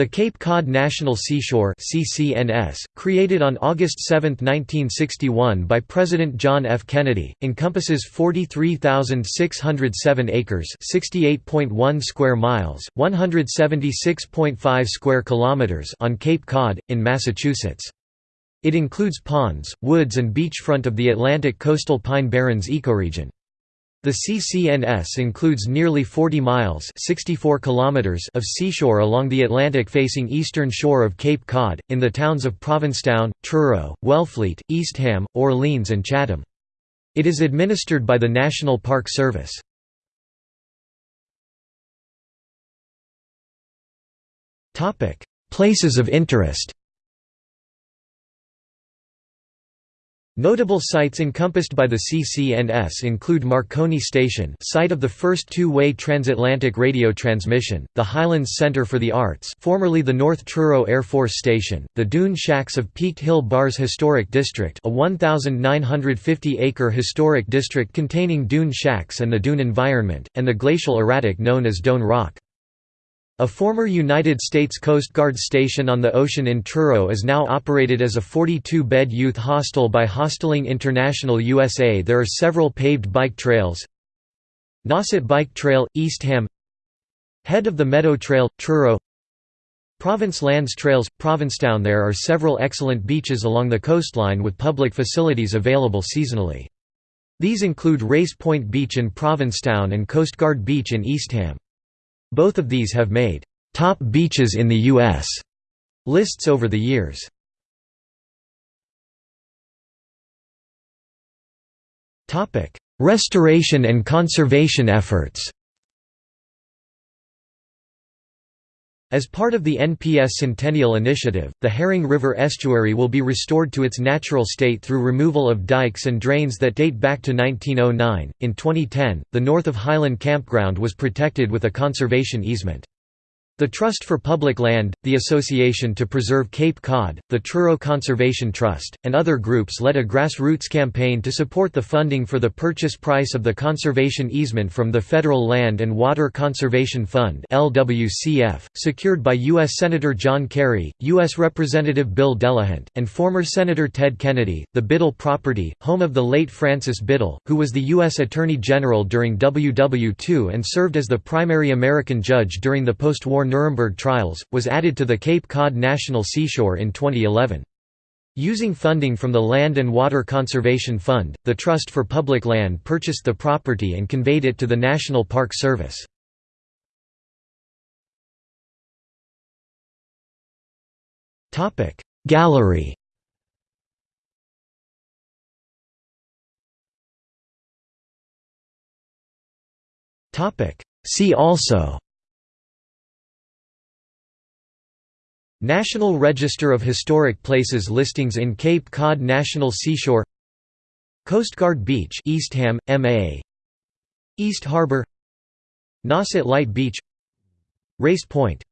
The Cape Cod National Seashore CCNS, created on August 7, 1961 by President John F. Kennedy, encompasses 43,607 acres 68.1 square miles, 176.5 square kilometers on Cape Cod, in Massachusetts. It includes ponds, woods and beachfront of the Atlantic coastal Pine Barrens ecoregion. The CCNS includes nearly 40 miles 64 kilometers of seashore along the Atlantic-facing eastern shore of Cape Cod, in the towns of Provincetown, Truro, Wellfleet, Eastham, Orleans and Chatham. It is administered by the National Park Service. Places of interest Notable sites encompassed by the CCNS include Marconi Station site of the first two-way transatlantic radio transmission, the Highlands Center for the Arts formerly the North Truro Air Force Station, the Dune Shacks of Peaked Hill Bars Historic District a 1,950-acre historic district containing dune shacks and the dune environment, and the glacial erratic known as Doane Rock. A former United States Coast Guard station on the ocean in Truro is now operated as a 42-bed youth hostel by Hosteling International USA. There are several paved bike trails. Nauset Bike Trail, Eastham Head of the Meadow Trail, Truro Province Lands Trails, Provincetown There are several excellent beaches along the coastline with public facilities available seasonally. These include Race Point Beach in Provincetown and Coast Guard Beach in Eastham. Both of these have made «top beaches in the U.S. lists over the years. Restoration and conservation efforts As part of the NPS Centennial Initiative, the Herring River estuary will be restored to its natural state through removal of dikes and drains that date back to 1909. In 2010, the north of Highland Campground was protected with a conservation easement. The Trust for Public Land, the Association to Preserve Cape Cod, the Truro Conservation Trust, and other groups led a grassroots campaign to support the funding for the purchase price of the conservation easement from the Federal Land and Water Conservation Fund secured by U.S. Senator John Kerry, U.S. Representative Bill Delahunt, and former Senator Ted Kennedy. The Biddle property, home of the late Francis Biddle, who was the U.S. Attorney General during WW2 and served as the primary American judge during the post-war Nuremberg trials, was added to the Cape Cod National Seashore in 2011. Using funding from the Land and Water Conservation Fund, the Trust for Public Land purchased the property and conveyed it to the National Park Service. Gallery See also National Register of Historic Places listings in Cape Cod National Seashore Coast Guard Beach Eastham, MA East Harbor Nauset Light Beach Race Point